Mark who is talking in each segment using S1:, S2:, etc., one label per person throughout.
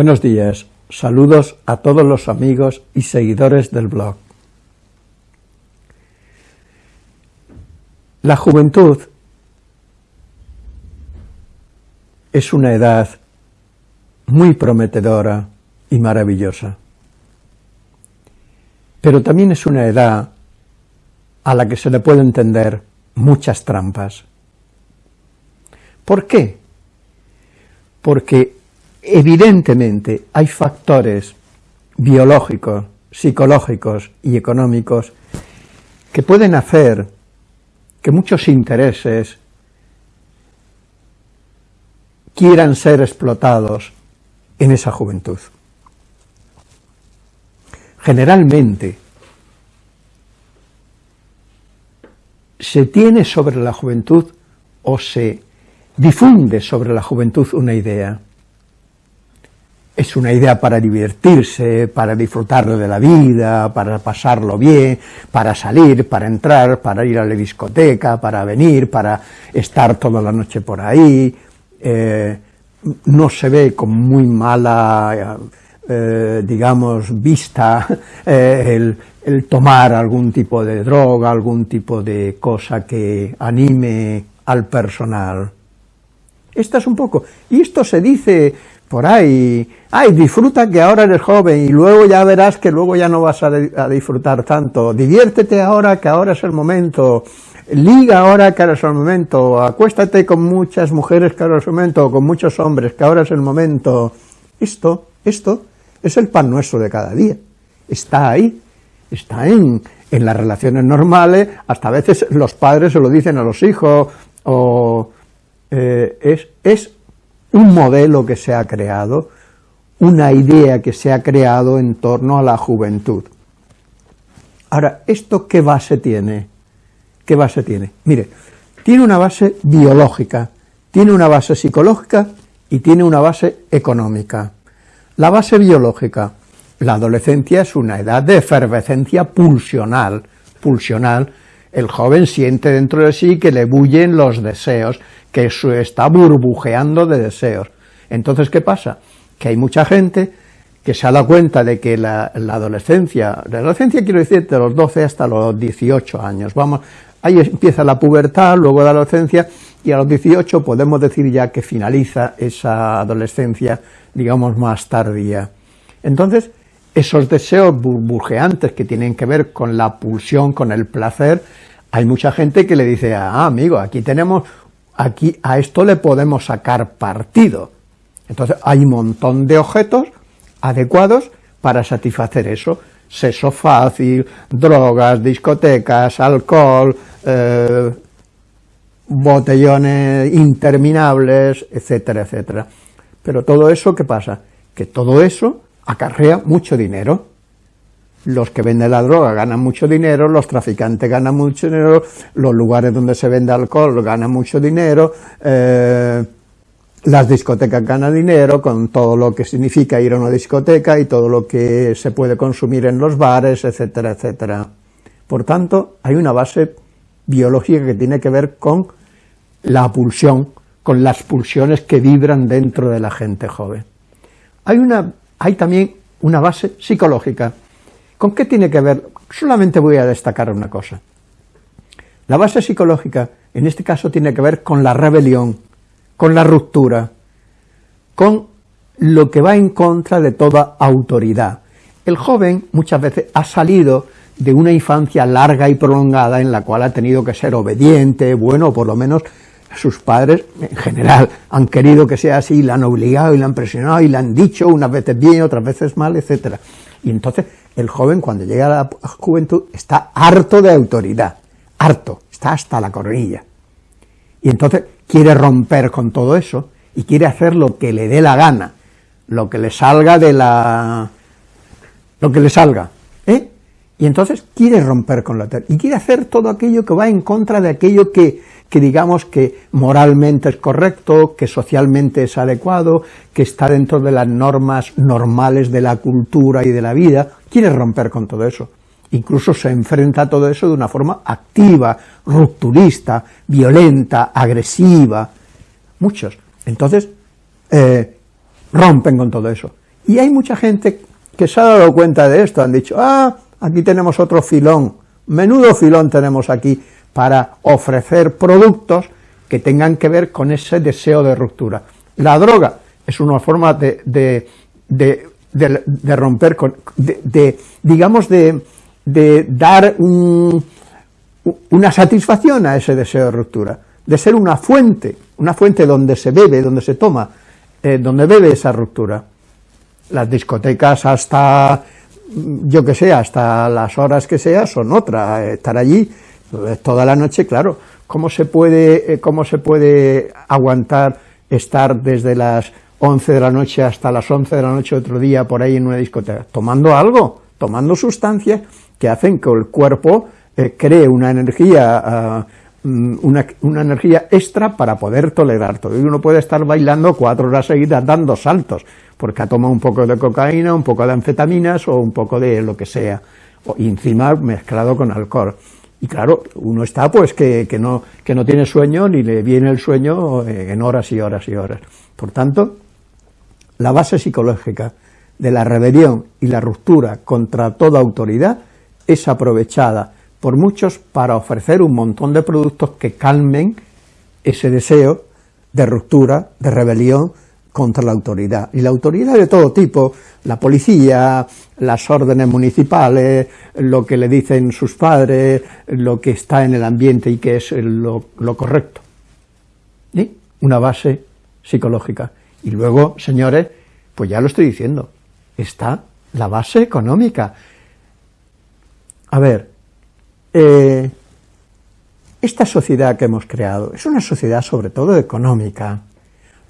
S1: Buenos días, saludos a todos los amigos y seguidores del blog. La juventud es una edad muy prometedora y maravillosa, pero también es una edad a la que se le puede entender muchas trampas. ¿Por qué? Porque evidentemente hay factores biológicos, psicológicos y económicos que pueden hacer que muchos intereses quieran ser explotados en esa juventud. Generalmente se tiene sobre la juventud o se difunde sobre la juventud una idea es una idea para divertirse, para disfrutar de la vida, para pasarlo bien, para salir, para entrar, para ir a la discoteca, para venir, para estar toda la noche por ahí, eh, no se ve con muy mala, eh, digamos, vista eh, el, el tomar algún tipo de droga, algún tipo de cosa que anime al personal. Esta es un poco, y esto se dice por ahí, ay, disfruta que ahora eres joven y luego ya verás que luego ya no vas a, disfrutar tanto, diviértete ahora que ahora es el momento, liga ahora que ahora es el momento, acuéstate con muchas mujeres que ahora es el momento, con muchos hombres que ahora es el momento. Esto, esto es el pan nuestro de cada día, está ahí, está en, en las relaciones normales, hasta a veces los padres se lo dicen a los hijos, o eh, es, es un modelo que se ha creado, una idea que se ha creado en torno a la juventud. Ahora, ¿esto qué base tiene? ¿Qué base tiene? Mire, tiene una base biológica, tiene una base psicológica y tiene una base económica. La base biológica, la adolescencia es una edad de efervescencia pulsional, pulsional, el joven siente dentro de sí que le bullen los deseos, que está burbujeando de deseos. Entonces, ¿qué pasa? Que hay mucha gente que se ha dado cuenta de que la, adolescencia, la adolescencia quiero decir de los 12 hasta los 18 años, vamos, ahí empieza la pubertad, luego la adolescencia, y a los 18 podemos decir ya que finaliza esa adolescencia, digamos, más tardía. Entonces, esos deseos burbujeantes que tienen que ver con la pulsión, con el placer, hay mucha gente que le dice, ah, amigo, aquí tenemos aquí a esto le podemos sacar partido. Entonces hay un montón de objetos adecuados para satisfacer eso. Sexo fácil, drogas, discotecas, alcohol, eh, botellones interminables, etcétera, etcétera. Pero todo eso, ¿qué pasa? Que todo eso acarrea mucho dinero los que venden la droga ganan mucho dinero, los traficantes ganan mucho dinero, los lugares donde se vende alcohol ganan mucho dinero, eh, las discotecas ganan dinero con todo lo que significa ir a una discoteca y todo lo que se puede consumir en los bares, etcétera, etcétera. Por tanto, hay una base biológica que tiene que ver con la pulsión, con las pulsiones que vibran dentro de la gente joven. Hay, una, hay también una base psicológica, ¿Con qué tiene que ver? Solamente voy a destacar una cosa. La base psicológica, en este caso, tiene que ver con la rebelión, con la ruptura, con lo que va en contra de toda autoridad. El joven muchas veces ha salido de una infancia larga y prolongada en la cual ha tenido que ser obediente, bueno, por lo menos sus padres en general han querido que sea así, le han obligado y le han presionado y le han dicho unas veces bien, otras veces mal, etcétera. Y entonces el joven cuando llega a la juventud está harto de autoridad, harto, está hasta la coronilla. Y entonces quiere romper con todo eso y quiere hacer lo que le dé la gana, lo que le salga de la... lo que le salga, ¿eh? Y entonces quiere romper con la y quiere hacer todo aquello que va en contra de aquello que, que digamos que moralmente es correcto, que socialmente es adecuado, que está dentro de las normas normales de la cultura y de la vida, quiere romper con todo eso. Incluso se enfrenta a todo eso de una forma activa, rupturista, violenta, agresiva, muchos. Entonces, eh, rompen con todo eso. Y hay mucha gente que se ha dado cuenta de esto, han dicho, ah, aquí tenemos otro filón, menudo filón tenemos aquí para ofrecer productos que tengan que ver con ese deseo de ruptura. La droga es una forma de, de, romper, con, de, digamos, de, dar una satisfacción a ese deseo de ruptura, de ser una fuente, una fuente donde se bebe, donde se toma, eh, donde bebe esa ruptura. Las discotecas hasta, yo que sé, hasta las horas que sea, son otra, estar allí toda la noche, claro, ¿cómo se puede, eh, cómo se puede aguantar estar desde las 11 de la noche hasta las 11 de la noche otro día por ahí en una discoteca, tomando algo, tomando sustancias que hacen que el cuerpo eh, cree una energía, ah, mm, una, una, energía extra para poder tolerar todo. Y uno puede estar bailando cuatro horas seguidas dando saltos, porque ha tomado un poco de cocaína, un poco de anfetaminas o un poco de lo que sea, y encima mezclado con alcohol. Y claro, uno está pues que, que, no, que no tiene sueño ni le viene el sueño eh, en horas y horas y horas. Por tanto, la base psicológica de la rebelión y la ruptura contra toda autoridad es aprovechada por muchos para ofrecer un montón de productos que calmen ese deseo de ruptura, de rebelión contra la autoridad. Y la autoridad de todo tipo, la policía, las órdenes municipales, lo que le dicen sus padres, lo que está en el ambiente y que es lo, correcto. ¿Sí? Una base psicológica. Y luego, señores, pues ya lo estoy diciendo, está la base económica. A ver, eh, esta sociedad que hemos creado es una sociedad sobre todo económica.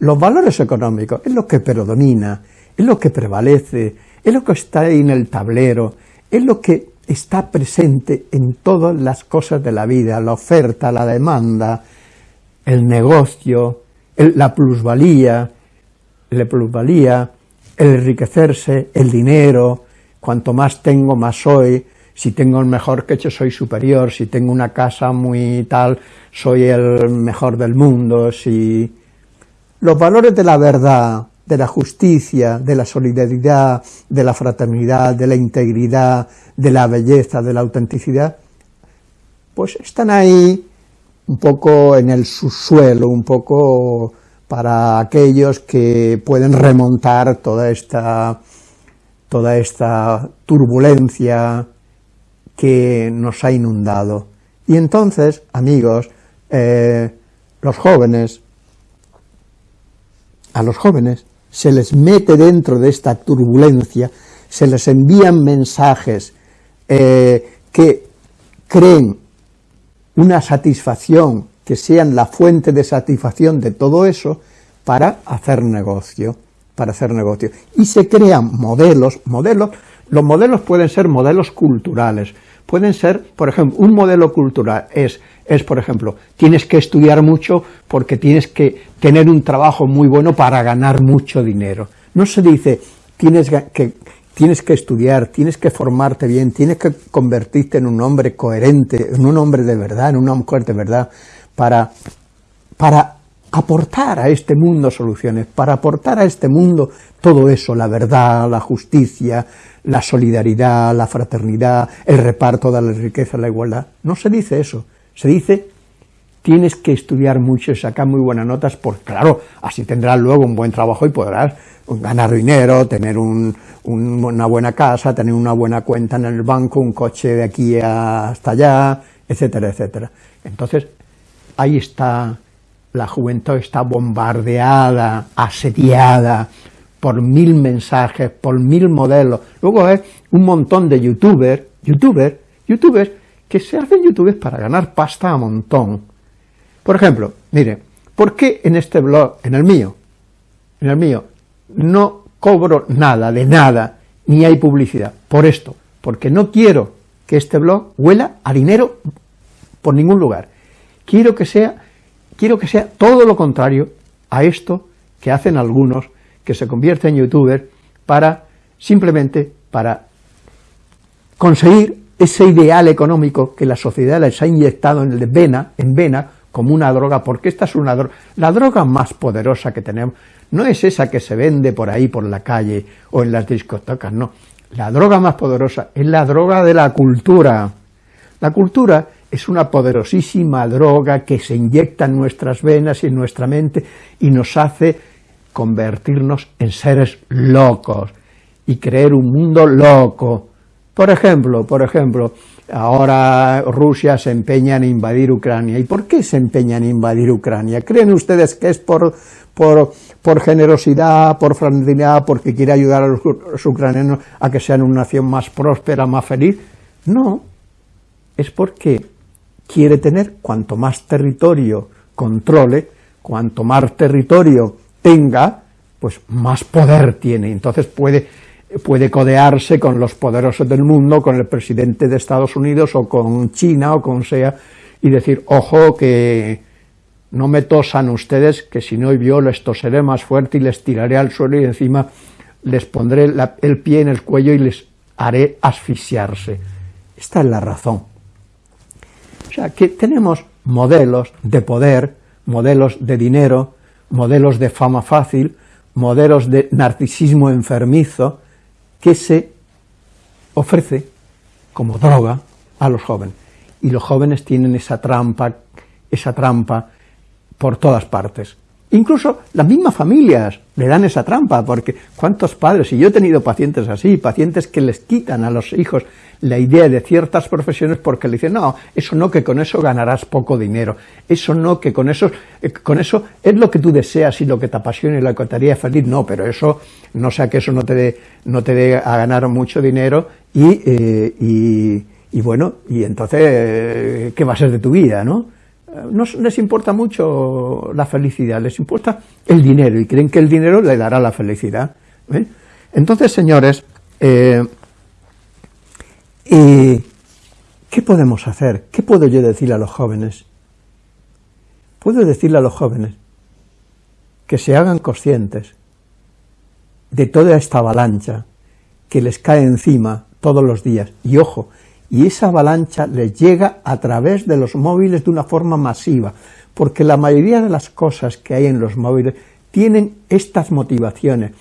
S1: Los valores económicos es lo que predomina, es lo que prevalece, es lo que está ahí en el tablero, es lo que está presente en todas las cosas de la vida, la oferta, la demanda, el negocio, la plusvalía, la plusvalía, el enriquecerse, el dinero, cuanto más tengo, más soy, si tengo el mejor queche soy superior, si tengo una casa muy tal, soy el mejor del mundo, si... Los valores de la verdad, de la justicia, de la solidaridad, de la fraternidad, de la integridad, de la belleza, de la autenticidad, pues están ahí un poco en el subsuelo, un poco para aquellos que pueden remontar toda esta, toda esta turbulencia que nos ha inundado. Y entonces, amigos, eh, los jóvenes, a los jóvenes se les mete dentro de esta turbulencia, se les envían mensajes eh, que creen una satisfacción que sean la fuente de satisfacción de todo eso para hacer negocio, para hacer negocio. Y se crean modelos, modelos, los modelos pueden ser modelos culturales, pueden ser, por ejemplo, un modelo cultural es, es, por ejemplo, tienes que estudiar mucho porque tienes que tener un trabajo muy bueno para ganar mucho dinero. No se dice, tienes que, tienes que estudiar, tienes que formarte bien, tienes que convertirte en un hombre coherente, en un hombre de verdad, en una mujer de verdad, para, para aportar a este mundo soluciones, para aportar a este mundo todo eso, la verdad, la justicia, la solidaridad, la fraternidad, el reparto de la riqueza, la igualdad. No se dice eso, se dice tienes que estudiar mucho y sacar muy buenas notas, porque claro, así tendrás luego un buen trabajo y podrás ganar dinero, tener una buena casa, tener una buena cuenta en el banco, un coche de aquí hasta allá, etcétera, etcétera. Entonces, ahí está, la juventud está bombardeada, asediada por mil mensajes, por mil modelos. Luego hay un montón de youtubers, youtubers, youtubers, que se hacen youtubers para ganar pasta a montón. Por ejemplo, mire, ¿por qué en este blog, en el mío, en el mío, no cobro nada, de nada, ni hay publicidad? Por esto, porque no quiero que este blog huela a dinero por ningún lugar. Quiero que sea, quiero que sea todo lo contrario a esto que hacen algunos que se convierten en youtubers para, simplemente para conseguir ese ideal económico que la sociedad les ha inyectado en vena, en vena como una droga, porque esta es una droga, la droga más poderosa que tenemos, no es esa que se vende por ahí, por la calle, o en las discotecas, no, la droga más poderosa es la droga de la cultura. La cultura es una poderosísima droga que se inyecta en nuestras venas y en nuestra mente y nos hace convertirnos en seres locos y creer un mundo loco. Por ejemplo, por ejemplo, ahora Rusia se empeña en invadir Ucrania. ¿Y por qué se empeña en invadir Ucrania? ¿Creen ustedes que es por, por, por generosidad, por fraternidad, porque quiere ayudar a los ucranianos a que sean una nación más próspera, más feliz? No, es porque quiere tener cuanto más territorio controle, cuanto más territorio tenga, pues más poder tiene, entonces puede, puede codearse con los poderosos del mundo, con el presidente de Estados Unidos o con China o con sea, y decir, ojo que no me tosan ustedes, que si no yo les toseré más fuerte y les tiraré al suelo y encima les pondré el pie en el cuello y les haré asfixiarse. Esta es la razón. Sea, que tenemos modelos de poder, modelos de dinero, modelos de fama fácil, modelos de narcisismo enfermizo, que se ofrece como droga a los jóvenes. Y los jóvenes tienen esa trampa, esa trampa por todas partes. Incluso las mismas familias le dan esa trampa, porque cuántos padres, y yo he tenido pacientes así, pacientes que les quitan a los hijos la idea de ciertas profesiones porque le dicen, no, eso no, que con eso ganarás poco dinero, eso no, que con eso, eh, con eso es lo que tú deseas y lo que te apasiona y lo que te haría feliz, no, pero eso, no sea que eso no te dé, no te dé a ganar mucho dinero y, eh, y, bueno, y entonces, ¿qué va a ser de tu vida, no? No les importa mucho la felicidad, les importa el dinero y creen que el dinero le dará la felicidad. Entonces, señores, eh, ¿qué podemos hacer? ¿Qué puedo yo decirle a los jóvenes? Puedo decirle a los jóvenes que se hagan conscientes de toda esta avalancha que les cae encima todos los días. Y ojo, y esa avalancha les llega a través de los móviles de una forma masiva, porque la mayoría de las cosas que hay en los móviles tienen estas motivaciones,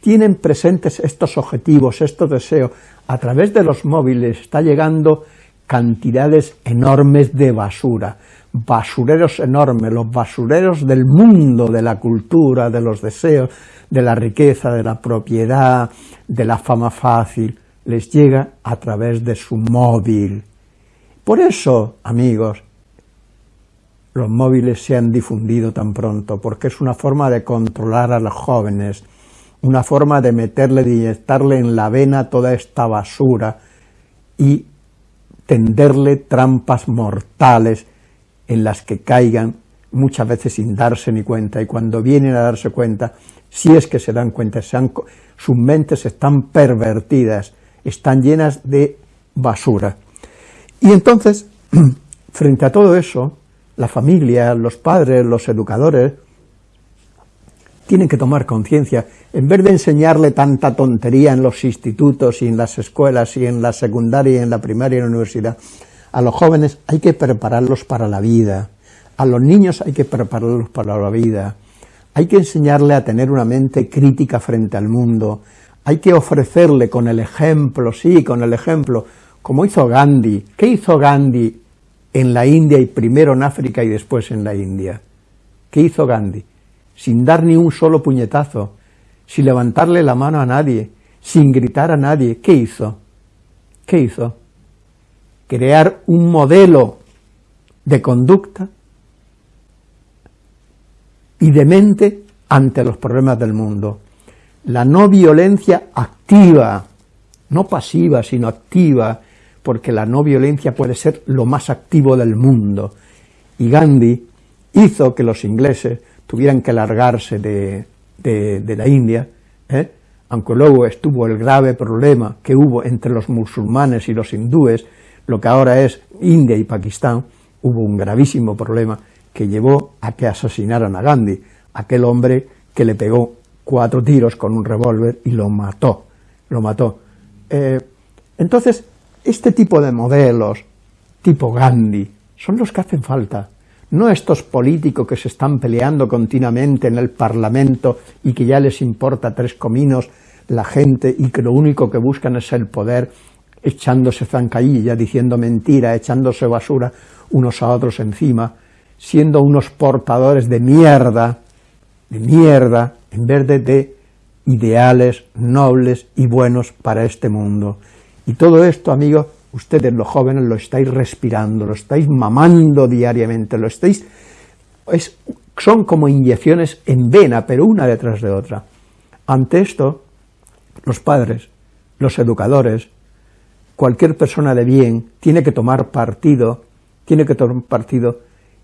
S1: tienen presentes estos objetivos, estos deseos, a través de los móviles está llegando cantidades enormes de basura, basureros enormes, los basureros del mundo, de la cultura, de los deseos, de la riqueza, de la propiedad, de la fama fácil, les llega a través de su móvil. Por eso, amigos, los móviles se han difundido tan pronto, porque es una forma de controlar a los jóvenes, una forma de meterle, de inyectarle en la vena toda esta basura y tenderle trampas mortales en las que caigan muchas veces sin darse ni cuenta, y cuando vienen a darse cuenta, si es que se dan cuenta, sus mentes están pervertidas, están llenas de basura. Y entonces, frente a todo eso, la familia, los padres, los educadores, tienen que tomar conciencia, en vez de enseñarle tanta tontería en los institutos y en las escuelas y en la secundaria y en la primaria y en la universidad, a los jóvenes hay que prepararlos para la vida, a los niños hay que prepararlos para la vida, hay que enseñarle a tener una mente crítica frente al mundo, hay que ofrecerle con el ejemplo, sí, con el ejemplo, como hizo Gandhi. ¿Qué hizo Gandhi en la India y primero en África y después en la India? ¿Qué hizo Gandhi? Sin dar ni un solo puñetazo, sin levantarle la mano a nadie, sin gritar a nadie. ¿Qué hizo? ¿Qué hizo? Crear un modelo de conducta y de mente ante los problemas del mundo la no violencia activa, no pasiva, sino activa, porque la no violencia puede ser lo más activo del mundo. Y Gandhi hizo que los ingleses tuvieran que largarse de, la India, ¿eh? aunque luego estuvo el grave problema que hubo entre los musulmanes y los hindúes, lo que ahora es India y Pakistán, hubo un gravísimo problema que llevó a que asesinaran a Gandhi, aquel hombre que le pegó cuatro tiros con un revólver y lo mató, lo mató. Eh, entonces, este tipo de modelos, tipo Gandhi, son los que hacen falta. no estos políticos que se están peleando continuamente en el Parlamento y que ya les importa tres cominos la gente y que lo único que buscan es el poder, echándose zancadilla, diciendo mentira, echándose basura unos a otros encima, siendo unos portadores de mierda, de mierda, en vez de, de ideales nobles y buenos para este mundo. Y todo esto, amigos, ustedes los jóvenes lo estáis respirando, lo estáis mamando diariamente, lo estáis... Es, son como inyecciones en vena, pero una detrás de otra. Ante esto, los padres, los educadores, cualquier persona de bien tiene que tomar partido, tiene que tomar partido,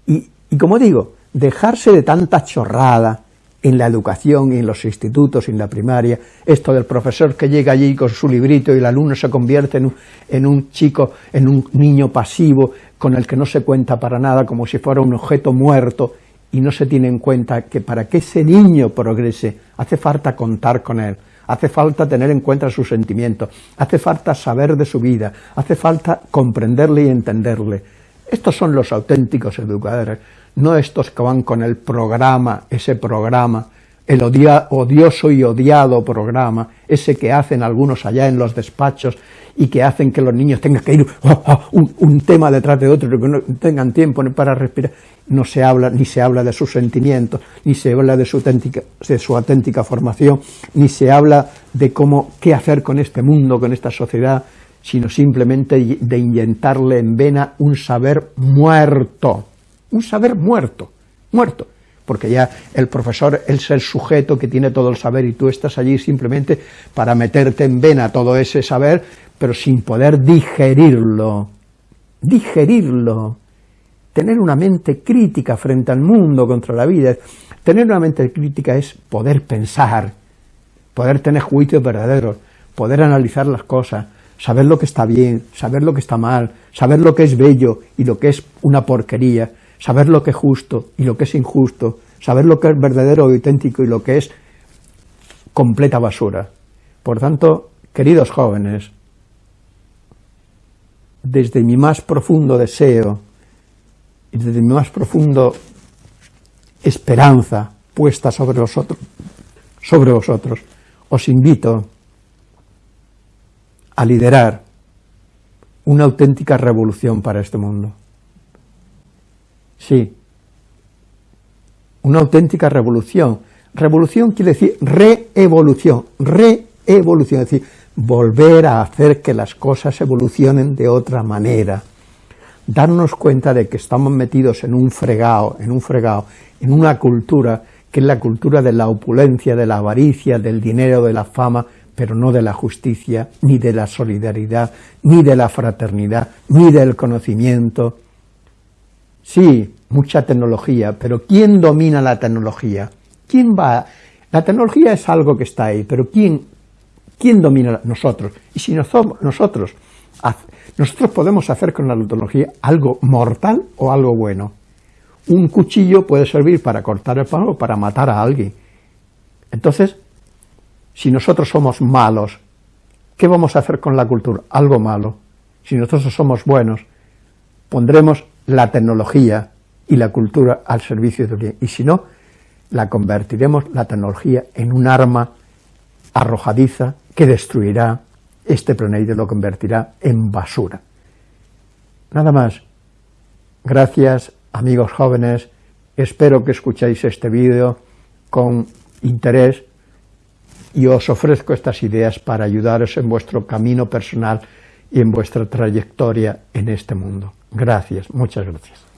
S1: y, y como digo, dejarse de tanta chorrada, en la educación en los institutos en la primaria, esto del profesor que llega allí con su librito y el alumno se convierte en un, en un, chico, en un niño pasivo con el que no se cuenta para nada, como si fuera un objeto muerto, y no se tiene en cuenta que para que ese niño progrese hace falta contar con él, hace falta tener en cuenta sus sentimientos, hace falta saber de su vida, hace falta comprenderle y entenderle. Estos son los auténticos educadores, no estos que van con el programa, ese programa, el odioso y odiado programa, ese que hacen algunos allá en los despachos y que hacen que los niños tengan que ir oh, oh, un, tema detrás de otro, que no tengan tiempo para respirar, no se habla, ni se habla de sus sentimientos, ni se habla de su auténtica, de su auténtica formación, ni se habla de cómo, qué hacer con este mundo, con esta sociedad, sino simplemente de inyectarle en vena un saber muerto, un saber muerto, muerto, porque ya el profesor es el sujeto que tiene todo el saber y tú estás allí simplemente para meterte en vena todo ese saber, pero sin poder digerirlo, digerirlo, tener una mente crítica frente al mundo, contra la vida, tener una mente crítica es poder pensar, poder tener juicios verdaderos, poder analizar las cosas, saber lo que está bien, saber lo que está mal, saber lo que es bello y lo que es una porquería, saber lo que es justo y lo que es injusto, saber lo que es verdadero y auténtico y lo que es completa basura. Por tanto, queridos jóvenes, desde mi más profundo deseo y desde mi más profundo esperanza puesta sobre vosotros, sobre vosotros, os invito a liderar una auténtica revolución para este mundo. Sí, una auténtica revolución. Revolución quiere decir reevolución, reevolución, es decir, volver a hacer que las cosas evolucionen de otra manera. Darnos cuenta de que estamos metidos en un fregado, en un fregado, en una cultura que es la cultura de la opulencia, de la avaricia, del dinero, de la fama, pero no de la justicia, ni de la solidaridad, ni de la fraternidad, ni del conocimiento, Sí, mucha tecnología, pero ¿quién domina la tecnología? ¿Quién va? La tecnología es algo que está ahí, pero ¿quién, quién domina? Nosotros. Y si nosotros, nosotros podemos hacer con la tecnología algo mortal o algo bueno. Un cuchillo puede servir para cortar el pan o para matar a alguien. Entonces, si nosotros somos malos, ¿qué vamos a hacer con la cultura? Algo malo. Si nosotros somos buenos, pondremos la tecnología y la cultura al servicio de bien, y si no, la convertiremos, la tecnología, en un arma arrojadiza que destruirá este planeta y lo convertirá en basura. Nada más. Gracias, amigos jóvenes. Espero que escuchéis este vídeo con interés y os ofrezco estas ideas para ayudaros en vuestro camino personal y en vuestra trayectoria en este mundo. Gracias, muchas gracias.